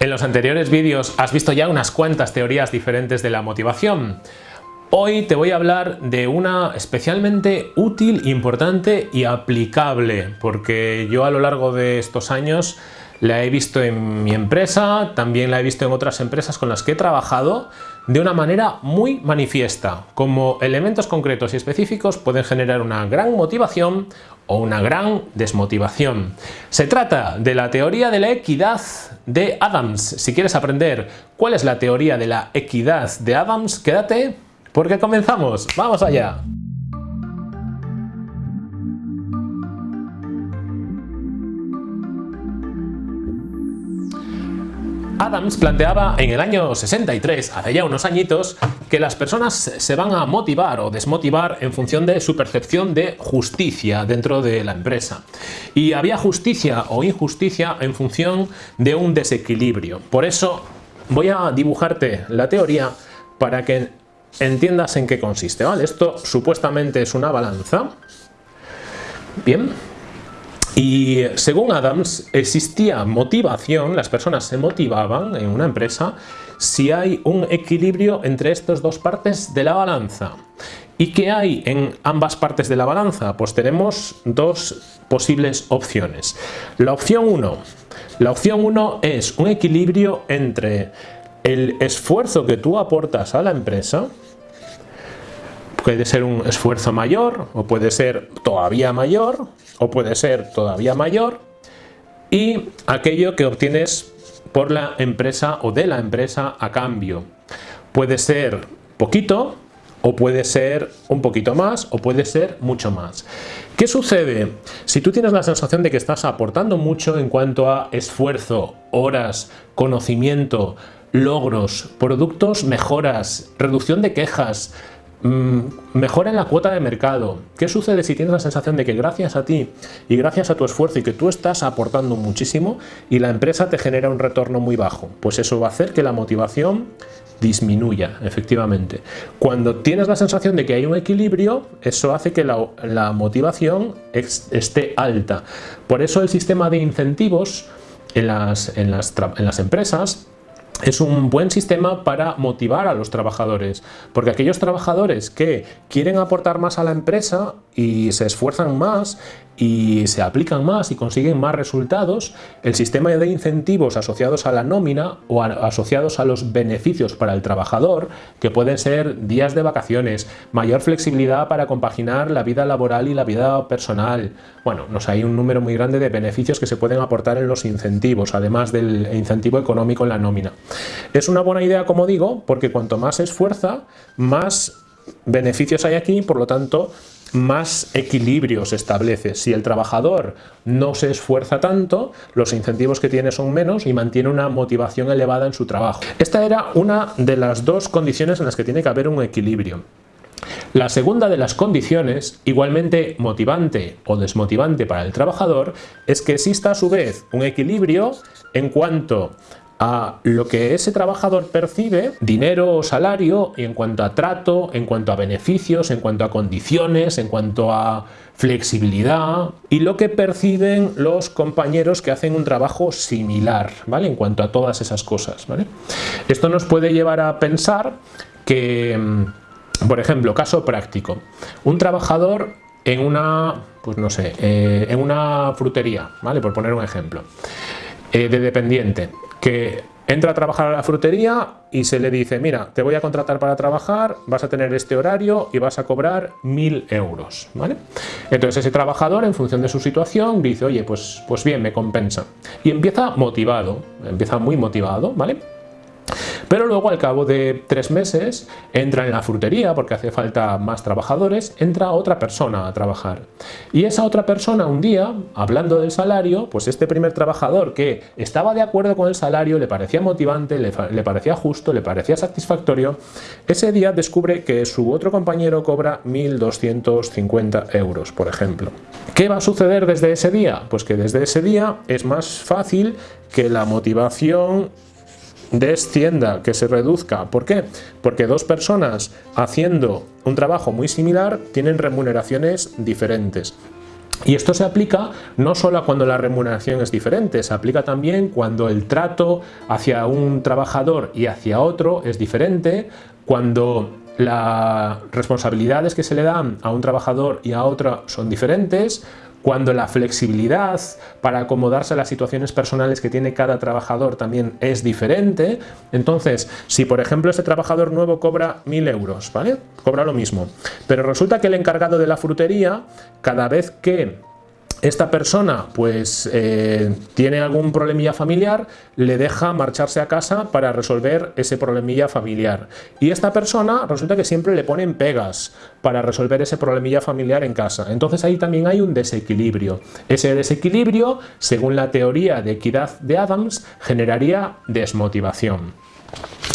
En los anteriores vídeos has visto ya unas cuantas teorías diferentes de la motivación. Hoy te voy a hablar de una especialmente útil, importante y aplicable, porque yo a lo largo de estos años la he visto en mi empresa, también la he visto en otras empresas con las que he trabajado de una manera muy manifiesta, como elementos concretos y específicos pueden generar una gran motivación o una gran desmotivación. Se trata de la teoría de la equidad de Adams. Si quieres aprender cuál es la teoría de la equidad de Adams, quédate porque comenzamos. ¡Vamos allá! Adams planteaba en el año 63, hace ya unos añitos, que las personas se van a motivar o desmotivar en función de su percepción de justicia dentro de la empresa. Y había justicia o injusticia en función de un desequilibrio. Por eso voy a dibujarte la teoría para que entiendas en qué consiste. ¿vale? Esto supuestamente es una balanza. Bien, y según Adams, existía motivación, las personas se motivaban en una empresa si hay un equilibrio entre estas dos partes de la balanza. ¿Y qué hay en ambas partes de la balanza? Pues tenemos dos posibles opciones. La opción 1. La opción 1 es un equilibrio entre el esfuerzo que tú aportas a la empresa puede ser un esfuerzo mayor o puede ser todavía mayor o puede ser todavía mayor y aquello que obtienes por la empresa o de la empresa a cambio. Puede ser poquito o puede ser un poquito más o puede ser mucho más. ¿Qué sucede? Si tú tienes la sensación de que estás aportando mucho en cuanto a esfuerzo, horas, conocimiento, logros, productos, mejoras, reducción de quejas, mejora en la cuota de mercado. ¿Qué sucede si tienes la sensación de que gracias a ti y gracias a tu esfuerzo y que tú estás aportando muchísimo y la empresa te genera un retorno muy bajo? Pues eso va a hacer que la motivación disminuya, efectivamente. Cuando tienes la sensación de que hay un equilibrio, eso hace que la, motivación esté alta. Por eso el sistema de incentivos en las empresas es un buen sistema para motivar a los trabajadores, porque aquellos trabajadores que quieren aportar más a la empresa y se esfuerzan más y se aplican más y consiguen más resultados, el sistema de incentivos asociados a la nómina o asociados a los beneficios para el trabajador, que pueden ser días de vacaciones, mayor flexibilidad para compaginar la vida laboral y la vida personal. Bueno, nos hay un número muy grande de beneficios que se pueden aportar en los incentivos, además del incentivo económico en la nómina. Es una buena idea, como digo, porque cuanto más se esfuerza, más beneficios hay aquí, por lo tanto, más equilibrio se establece. Si el trabajador no se esfuerza tanto, los incentivos que tiene son menos y mantiene una motivación elevada en su trabajo. Esta era una de las dos condiciones en las que tiene que haber un equilibrio. La segunda de las condiciones, igualmente motivante o desmotivante para el trabajador, es que exista a su vez un equilibrio en cuanto a lo que ese trabajador percibe, dinero o salario, y en cuanto a trato, en cuanto a beneficios, en cuanto a condiciones, en cuanto a flexibilidad y lo que perciben los compañeros que hacen un trabajo similar, ¿vale? En cuanto a todas esas cosas, ¿vale? Esto nos puede llevar a pensar que, mm, por ejemplo, caso práctico, un trabajador en una, pues no sé, eh, en una frutería, ¿vale? Por poner un ejemplo, eh, de dependiente, que entra a trabajar a la frutería y se le dice, mira, te voy a contratar para trabajar, vas a tener este horario y vas a cobrar mil euros, ¿vale? Entonces ese trabajador, en función de su situación, dice, oye, pues, pues bien, me compensa. Y empieza motivado, empieza muy motivado, ¿vale? Pero luego al cabo de tres meses entra en la frutería porque hace falta más trabajadores, entra otra persona a trabajar. Y esa otra persona un día, hablando del salario, pues este primer trabajador que estaba de acuerdo con el salario, le parecía motivante, le, parecía justo, le parecía satisfactorio, ese día descubre que su otro compañero cobra 1.250 euros, por ejemplo. ¿Qué va a suceder desde ese día? Pues que desde ese día es más fácil que la motivación descienda, que se reduzca. ¿Por qué? Porque dos personas haciendo un trabajo muy similar tienen remuneraciones diferentes. Y esto se aplica no solo cuando la remuneración es diferente, se aplica también cuando el trato hacia un trabajador y hacia otro es diferente, cuando las responsabilidades que se le dan a un trabajador y a otro son diferentes, cuando la flexibilidad para acomodarse a las situaciones personales que tiene cada trabajador también es diferente. Entonces, si por ejemplo este trabajador nuevo cobra 1.000 euros, ¿vale? Cobra lo mismo. Pero resulta que el encargado de la frutería, cada vez que esta persona pues eh, tiene algún problemilla familiar, le deja marcharse a casa para resolver ese problemilla familiar. Y esta persona resulta que siempre le ponen pegas para resolver ese problemilla familiar en casa. Entonces ahí también hay un desequilibrio. Ese desequilibrio, según la teoría de equidad de Adams, generaría desmotivación.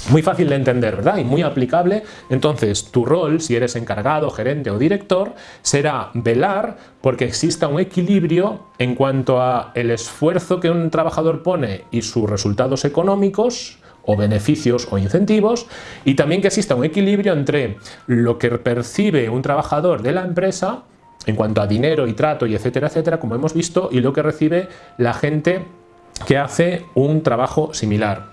Muy fácil de entender, ¿verdad? Y muy aplicable. Entonces, tu rol, si eres encargado, gerente o director, será velar porque exista un equilibrio en cuanto a el esfuerzo que un trabajador pone y sus resultados económicos o beneficios o incentivos y también que exista un equilibrio entre lo que percibe un trabajador de la empresa en cuanto a dinero y trato y etcétera, etcétera, como hemos visto, y lo que recibe la gente que hace un trabajo similar.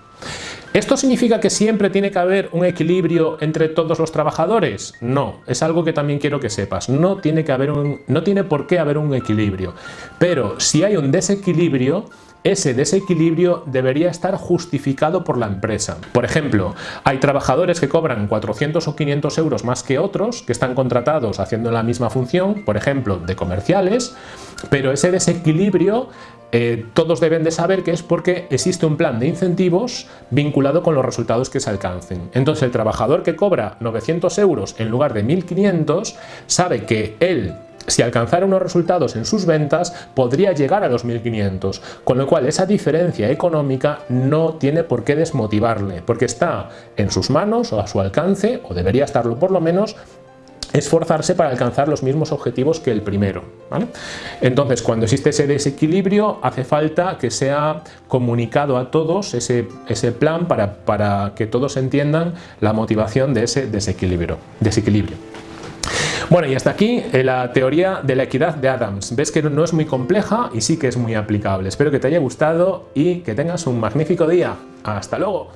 ¿Esto significa que siempre tiene que haber un equilibrio entre todos los trabajadores? No, es algo que también quiero que sepas. No tiene, que haber un, no tiene por qué haber un equilibrio. Pero si hay un desequilibrio, ese desequilibrio debería estar justificado por la empresa. Por ejemplo, hay trabajadores que cobran 400 o 500 euros más que otros, que están contratados haciendo la misma función, por ejemplo, de comerciales, pero ese desequilibrio eh, todos deben de saber que es porque existe un plan de incentivos vinculado con los resultados que se alcancen. Entonces el trabajador que cobra 900 euros en lugar de 1500 sabe que él si alcanzara unos resultados en sus ventas, podría llegar a los 1.500, con lo cual esa diferencia económica no tiene por qué desmotivarle, porque está en sus manos o a su alcance, o debería estarlo por lo menos, esforzarse para alcanzar los mismos objetivos que el primero. Entonces, cuando existe ese desequilibrio, hace falta que sea comunicado a todos ese, ese plan para, para, que todos entiendan la motivación de ese desequilibrio. desequilibrio. Bueno, y hasta aquí eh, la teoría de la equidad de Adams. Ves que no es muy compleja y sí que es muy aplicable. Espero que te haya gustado y que tengas un magnífico día. ¡Hasta luego!